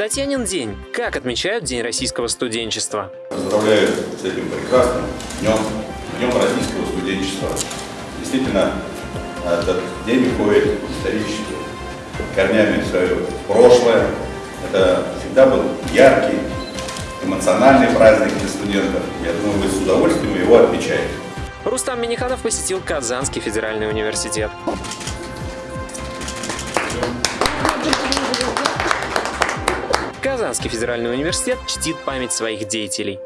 Татьянин день. Как отмечают День российского студенчества? Поздравляю с этим прекрасным днем, днем российского студенчества. Действительно, этот день уходит исторически корнями в свое прошлое. Это всегда был яркий, эмоциональный праздник для студентов. Я думаю, вы с удовольствием его отмечаете. Рустам Миниханов посетил Казанский федеральный университет. Казанский федеральный университет чтит память своих деятелей.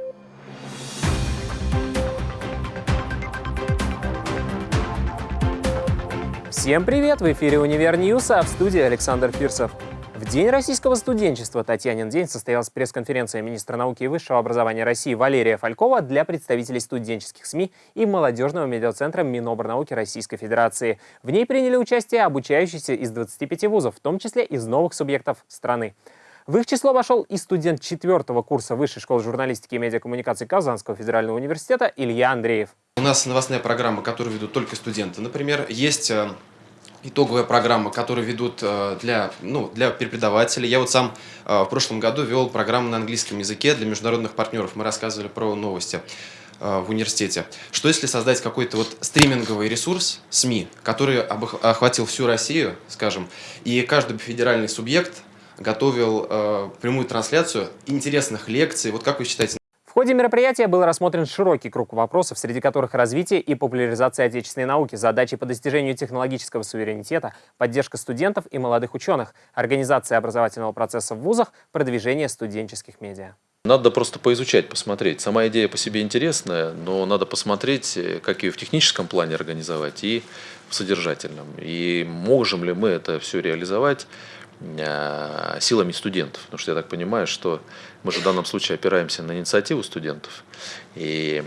Всем привет! В эфире «Univer News», а в студии Александр Фирсов. В День российского студенчества Татьянин день состоялась пресс-конференция министра науки и высшего образования России Валерия Фалькова для представителей студенческих СМИ и молодежного медиацентра Миноборнауки Российской Федерации. В ней приняли участие обучающиеся из 25 вузов, в том числе из новых субъектов страны. В их число вошел и студент четвертого курса Высшей школы журналистики и медиакоммуникации Казанского федерального университета Илья Андреев. У нас новостная программа, которую ведут только студенты. Например, есть э, итоговая программа, которую ведут э, для, ну, для преподавателей. Я вот сам э, в прошлом году вел программу на английском языке для международных партнеров. Мы рассказывали про новости в университете. Что если создать какой-то вот стриминговый ресурс СМИ, который охватил всю Россию, скажем, и каждый федеральный субъект готовил э, прямую трансляцию интересных лекций. Вот как вы считаете? В ходе мероприятия был рассмотрен широкий круг вопросов, среди которых развитие и популяризация отечественной науки, задачи по достижению технологического суверенитета, поддержка студентов и молодых ученых, организация образовательного процесса в вузах, продвижение студенческих медиа. Надо просто поизучать, посмотреть. Сама идея по себе интересная, но надо посмотреть, э, как ее в техническом плане организовать и в содержательном. И можем ли мы это все реализовать силами студентов. Потому что я так понимаю, что мы же в данном случае опираемся на инициативу студентов. И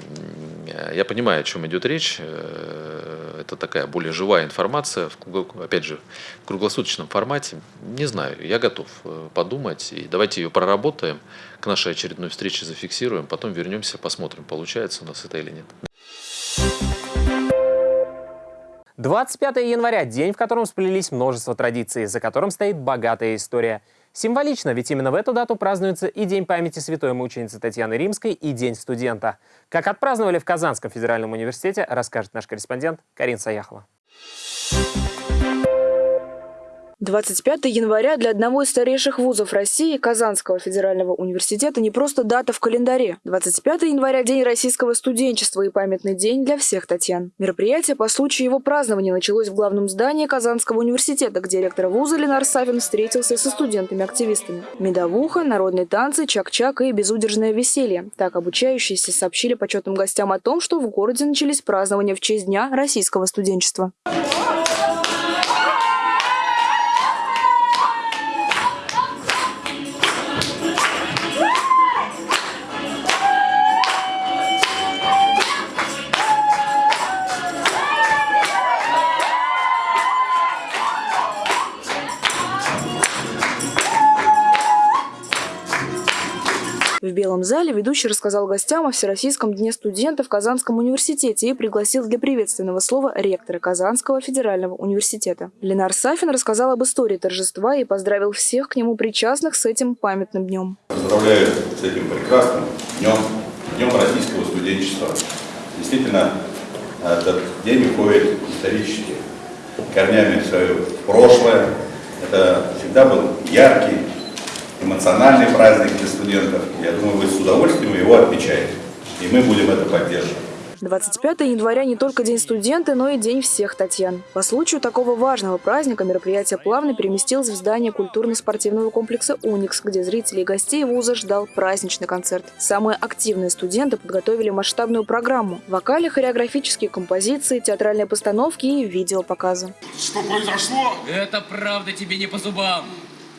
я понимаю, о чем идет речь. Э, это такая более живая информация, опять же, в круглосуточном формате. Не знаю, я готов э, подумать. И давайте ее проработаем, к нашей очередной встрече зафиксируем, потом вернемся, посмотрим, получается у нас это или нет. 25 января – день, в котором сплелись множество традиций, за которым стоит богатая история. Символично, ведь именно в эту дату празднуется и День памяти святой мученицы Татьяны Римской, и День студента. Как отпраздновали в Казанском федеральном университете, расскажет наш корреспондент Карин Саяхова. 25 января для одного из старейших вузов России, Казанского федерального университета, не просто дата в календаре. 25 января – День российского студенчества и памятный день для всех Татьян. Мероприятие по случаю его празднования началось в главном здании Казанского университета, где ректор вуза Ленар Савин встретился со студентами-активистами. Медовуха, народные танцы, чак-чак и безудержное веселье. Так обучающиеся сообщили почетным гостям о том, что в городе начались празднования в честь Дня российского студенчества. Белом зале ведущий рассказал гостям о Всероссийском дне студента в Казанском университете и пригласил для приветственного слова ректора Казанского федерального университета. Ленар Сафин рассказал об истории торжества и поздравил всех к нему причастных с этим памятным днем. Поздравляю с этим прекрасным днем, днем российского студенчества. Действительно, этот день уходит исторически корнями в свое прошлое. Это всегда был яркий, эмоциональный праздник для студентов. Я думаю, вы с удовольствием его отмечаете. И мы будем это поддерживать. 25 января не только День студента, но и День всех Татьян. По случаю такого важного праздника мероприятие плавно переместилось в здание культурно-спортивного комплекса «Уникс», где зрителей и гостей вуза ждал праздничный концерт. Самые активные студенты подготовили масштабную программу – вокали, хореографические композиции, театральные постановки и видеопоказы. Что произошло? Это правда тебе не по зубам.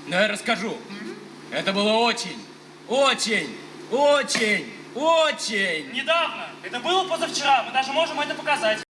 Но я расскажу. Это было очень, очень, очень, очень... Недавно. Это было позавчера. Мы даже можем это показать.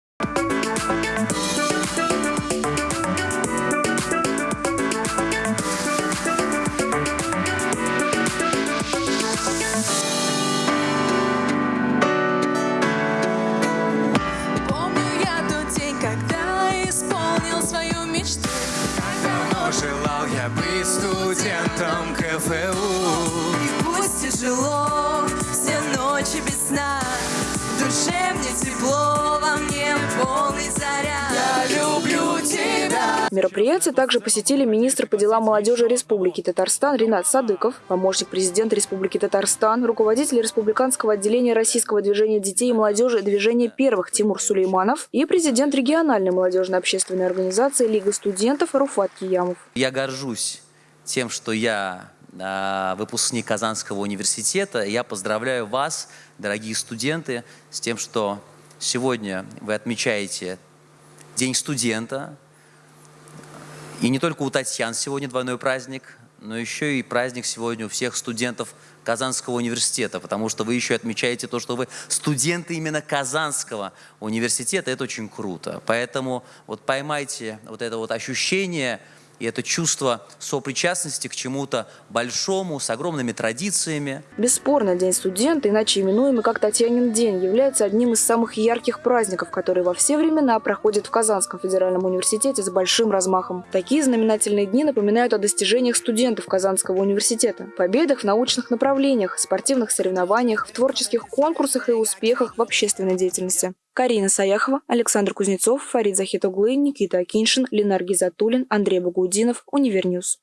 Желал я быть студентом КФ живу. И пусть тяжело, все ночи без сна, в душе мне тепло, во мне полный заряд. Я люблю тебя. Мероприятие также посетили министр по делам молодежи Республики Татарстан Ринат Садыков, помощник президента Республики Татарстан, руководитель республиканского отделения российского движения детей и молодежи «Движение первых» Тимур Сулейманов и президент региональной молодежной общественной организации Лига студентов Руфат Киямов. Я горжусь тем, что я а, выпускник Казанского университета. Я поздравляю вас, дорогие студенты, с тем, что сегодня вы отмечаете День студента. И не только у Татьян сегодня двойной праздник, но еще и праздник сегодня у всех студентов Казанского университета, потому что вы еще отмечаете то, что вы студенты именно Казанского университета. Это очень круто. Поэтому вот поймайте вот это вот ощущение – и это чувство сопричастности к чему-то большому, с огромными традициями. Бесспорно, День студента, иначе именуемый как Татьянин день, является одним из самых ярких праздников, которые во все времена проходят в Казанском федеральном университете с большим размахом. Такие знаменательные дни напоминают о достижениях студентов Казанского университета, победах в научных направлениях, спортивных соревнованиях, в творческих конкурсах и успехах в общественной деятельности. Карина Саяхова, Александр Кузнецов, Фарид Захитоглу, Никита Акиншин, Ленар Гизатуллин, Андрей Багудинов, Univer News.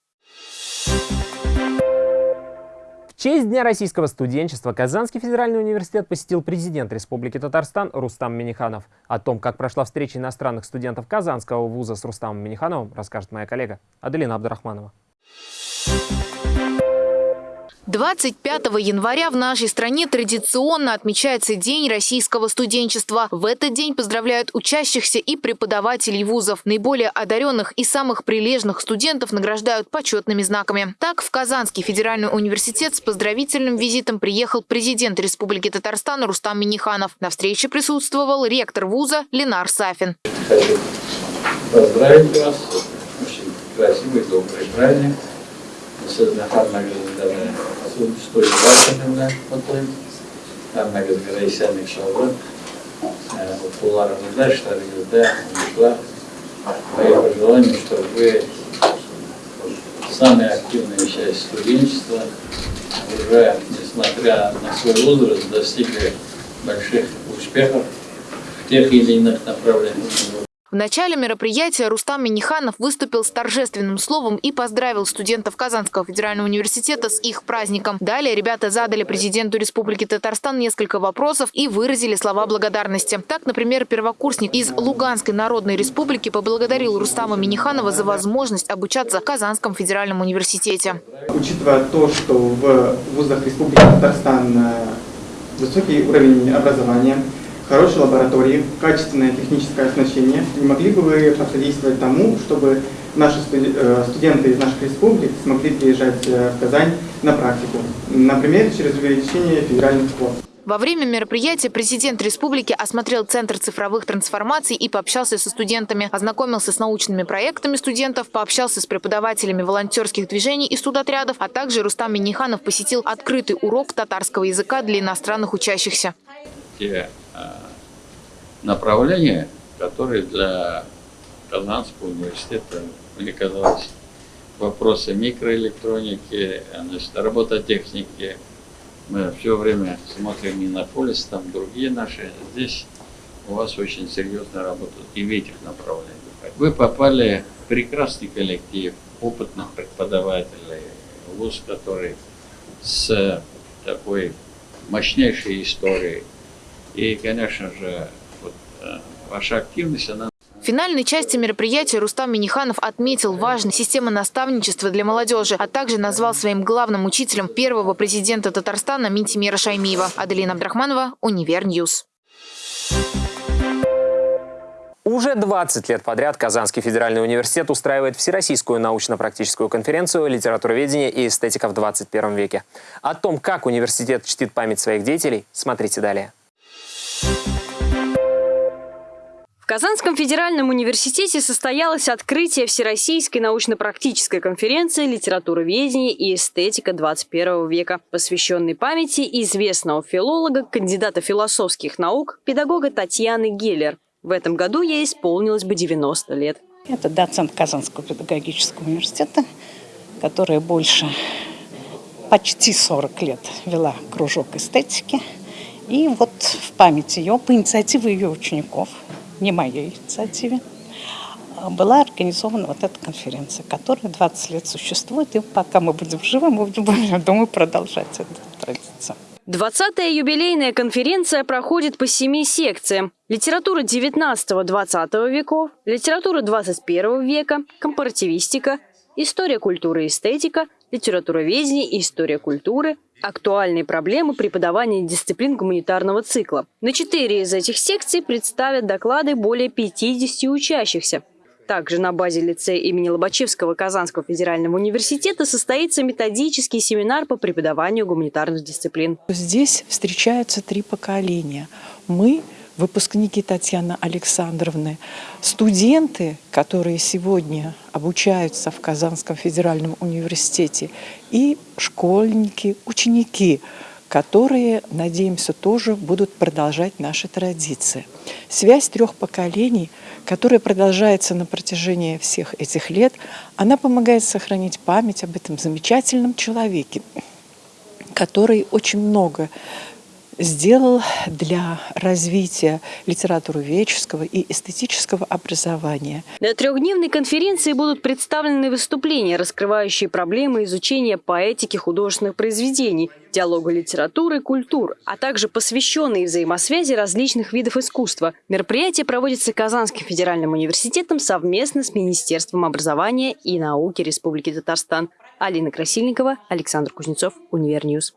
В честь Дня российского студенчества Казанский федеральный университет посетил президент Республики Татарстан Рустам Миниханов. О том, как прошла встреча иностранных студентов Казанского вуза с Рустамом Минихановым, расскажет моя коллега Аделина Абдрахманова. 25 января в нашей стране традиционно отмечается День российского студенчества. В этот день поздравляют учащихся и преподавателей вузов. Наиболее одаренных и самых прилежных студентов награждают почетными знаками. Так, в Казанский федеральный университет с поздравительным визитом приехал президент Республики Татарстан Рустам Миниханов. На встрече присутствовал ректор вуза Ленар Сафин. Хочу поздравить вас. Очень красивый, добрый праздник. Особенно стоит вашими отойып һәммәгеҙгә исәнлек саулык укуларыңызда эшләрегездә уңышлар мои пожелания чтобы вы самая активная часть студенчества уже несмотря на свой возраст достигли больших успехов в тех или иных направлениях. В начале мероприятия Рустам Миниханов выступил с торжественным словом и поздравил студентов Казанского федерального университета с их праздником. Далее ребята задали президенту Республики Татарстан несколько вопросов и выразили слова благодарности. Так, например, первокурсник из Луганской Народной Республики поблагодарил Рустама Миниханова за возможность обучаться в Казанском федеральном университете. Учитывая то, что в вузах Республики Татарстан э, высокий уровень образования, хорошие лаборатории, качественное техническое оснащение. Не могли бы вы посодействовать тому, чтобы наши э, студенты из наших республик смогли приезжать э, в Казань на практику, например, через увеличение федеральных квот? Во время мероприятия президент республики осмотрел Центр цифровых трансформаций и пообщался со студентами, ознакомился с научными проектами студентов, пообщался с преподавателями волонтерских движений и студотрядов, а также Рустам Миниханов посетил открытый урок татарского языка для иностранных учащихся те направления, которые для Казанского университета, мне казалось, вопросы микроэлектроники, значит, робототехники. Мы все время смотрим не на полис, там другие наши. Здесь у вас очень серьезная работа и в этих направлениях. Вы попали в прекрасный коллектив опытных преподавателей, вуз, который с такой мощнейшей историей, и, конечно же, ваша активность, она в финальной части мероприятия Рустам Минниханов отметил важность системы наставничества для молодежи, а также назвал своим главным учителем первого президента Татарстана Минтимира Шаймиева. Аделина Абдрахманова, Univer News. Уже 20 лет подряд Казанский федеральный университет устраивает Всероссийскую научно-практическую конференцию «Литературоведение и эстетика в 21 веке». О том, как университет чтит память своих деятелей, смотрите далее. Казанском федеральном университете состоялось открытие Всероссийской научно-практической конференции «Литературоведение и эстетика 21 века», посвященной памяти известного филолога, кандидата философских наук, педагога Татьяны Геллер. В этом году ей исполнилось бы 90 лет. Это доцент Казанского педагогического университета, которая больше почти 40 лет вела кружок эстетики. И вот в память ее, по инициативе ее учеников, не моей инициативе, была организована вот эта конференция, которая 20 лет существует. И пока мы будем живы, мы будем, я думаю, продолжать эту традицию. 20-я юбилейная конференция проходит по семи секциям. Литература 19-20 веков, литература 21 века, компаративистика, история культуры и эстетика, литературоведение и история культуры, актуальные проблемы преподавания дисциплин гуманитарного цикла. На четыре из этих секций представят доклады более 50 учащихся. Также на базе лицея имени Лобачевского Казанского федерального университета состоится методический семинар по преподаванию гуманитарных дисциплин. Здесь встречаются три поколения. Мы выпускники Татьяны Александровны, студенты, которые сегодня обучаются в Казанском федеральном университете, и школьники, ученики, которые, надеемся, тоже будут продолжать наши традиции. Связь трех поколений, которая продолжается на протяжении всех этих лет, она помогает сохранить память об этом замечательном человеке, который очень много сделал для развития литературоведческого и эстетического образования. На трехдневной конференции будут представлены выступления, раскрывающие проблемы изучения поэтики художественных произведений, диалога литературы и культур, а также посвященные взаимосвязи различных видов искусства. Мероприятие проводится Казанским федеральным университетом совместно с Министерством образования и науки Республики Татарстан. Алина Красильникова, Александр Кузнецов, Univer News.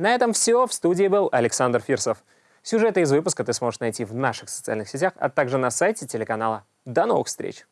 На этом все. В студии был Александр Фирсов. Сюжеты из выпуска ты сможешь найти в наших социальных сетях, а также на сайте телеканала. До новых встреч!